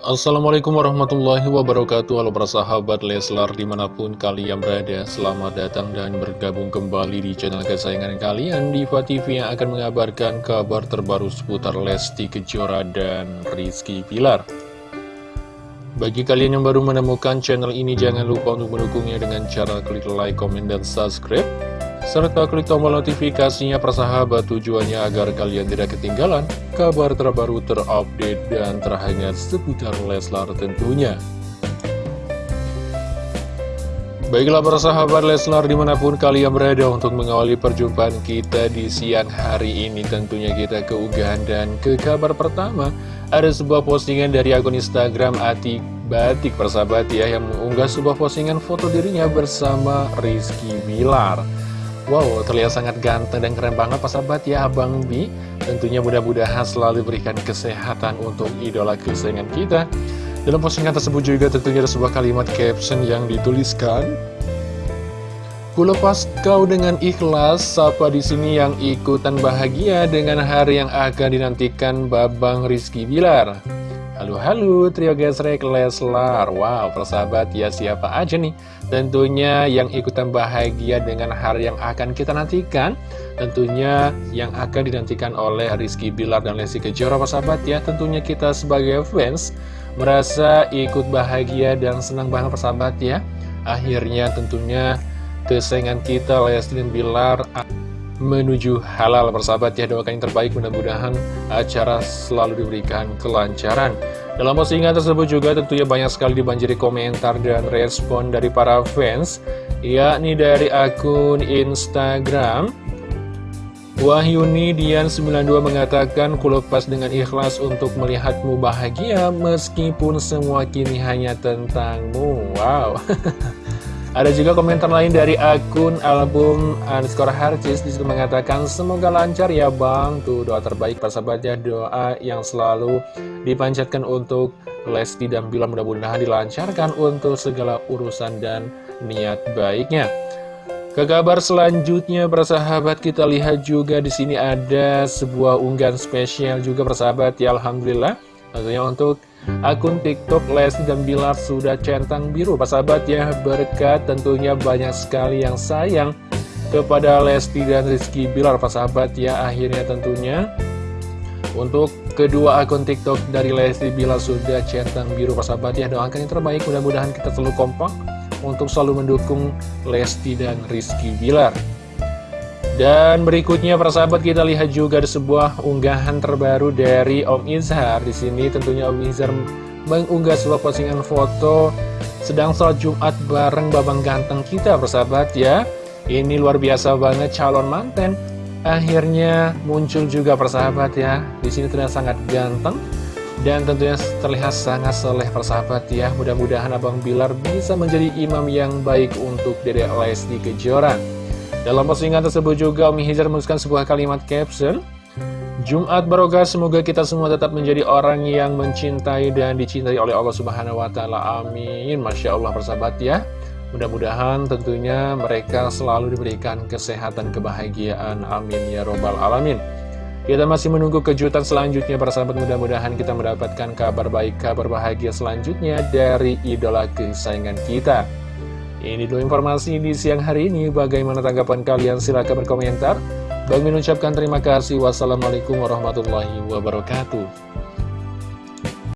Assalamualaikum warahmatullahi wabarakatuh. Halo para sahabat Leslar di mana pun kalian berada Selamat datang dan bergabung kembali di channel kesayangan kalian Diva TV yang akan mengabarkan kabar terbaru seputar Lesti Kejora dan Rizky Pilar Bagi kalian yang baru menemukan channel ini Jangan lupa untuk mendukungnya dengan cara klik like, komen, dan subscribe serta klik tombol notifikasinya persahabat tujuannya agar kalian tidak ketinggalan kabar terbaru terupdate dan terhangat seputar Leslar tentunya. Baiklah persahabat Leslar di mana pun kalian berada untuk mengawali perjumpaan kita di siang hari ini Tentunya kita keunggahan dan ke kabar pertama Ada sebuah postingan dari akun Instagram Atik Batik persahabat ya Yang mengunggah sebuah postingan foto dirinya bersama Rizky Bilar Wow, terlihat sangat ganteng dan keren banget Pak sahabat. Ya Abang Bi Tentunya mudah-mudahan selalu berikan kesehatan untuk idola kesayangan kita. Dalam postingan tersebut juga tentunya ada sebuah kalimat caption yang dituliskan Kulepas kau dengan ikhlas, siapa di sini yang ikutan bahagia dengan hari yang akan dinantikan Babang Rizky Bilar Halo halo trio gesrek Leslar. Wow persahabat ya siapa aja nih? Tentunya yang ikutan bahagia dengan hari yang akan kita nantikan. Tentunya yang akan dinantikan oleh Rizky Bilar dan Lesti Kejora persahabat ya. Tentunya kita sebagai fans Merasa ikut bahagia dan senang banget persahabat ya. Akhirnya tentunya kesayangan kita Lesti dan Bilar menuju halal. Persahabat ya doakan yang terbaik. Mudah-mudahan acara selalu diberikan kelancaran. Dalam postingan tersebut juga tentunya banyak sekali dibanjiri komentar dan respon dari para fans yakni dari akun Instagram. Wahyuni Dian92 mengatakan kulepas dengan ikhlas untuk melihatmu bahagia meskipun semua kini hanya tentangmu. Wow Ada juga komentar lain dari akun album underscore Harcis di situ mengatakan semoga lancar ya bang. Tuh doa terbaik sahabat ya doa yang selalu dipanjatkan untuk Lesti dan Bila mudah-mudahan dilancarkan untuk segala urusan dan niat baiknya. Ke kabar selanjutnya persahabat kita lihat juga di sini ada sebuah unggahan spesial juga persahabat ya Alhamdulillah. Tentunya untuk akun TikTok Lesti dan Bilar sudah centang biru. Sahabat ya berkat tentunya banyak sekali yang sayang kepada Lesti dan Rizky Bilar Sahabat ya. Akhirnya tentunya untuk kedua akun TikTok dari Lesti Bilar sudah centang biru Sahabat ya. Doakan yang terbaik mudah-mudahan kita selalu kompak untuk selalu mendukung Lesti dan Rizky Bilar dan berikutnya persahabat kita lihat juga ada sebuah unggahan terbaru dari Om Izhar. Di sini tentunya Om Izhar mengunggah sebuah postingan foto sedang sholat Jumat bareng babang ganteng kita persahabat ya. Ini luar biasa banget calon manten. Akhirnya muncul juga persahabat ya. Di sini terlihat sangat ganteng dan tentunya terlihat sangat soleh persahabat ya. Mudah-mudahan Abang Bilar bisa menjadi imam yang baik untuk Dedek Lesti Kejora. Dalam postingan tersebut juga Umi Hizar menuliskan sebuah kalimat caption Jumat Barokah semoga kita semua tetap menjadi orang yang mencintai dan dicintai oleh Allah Subhanahu wa taala. Amin. Masya Allah persahabat ya. Mudah-mudahan tentunya mereka selalu diberikan kesehatan kebahagiaan. Amin ya robbal alamin. Kita masih menunggu kejutan selanjutnya persahabat mudah-mudahan kita mendapatkan kabar baik, kabar bahagia selanjutnya dari idola kesayangan kita. Ini dulu informasi di siang hari ini. Bagaimana tanggapan kalian? Silahkan berkomentar. Bagi mengucapkan terima kasih. Wassalamualaikum warahmatullahi wabarakatuh.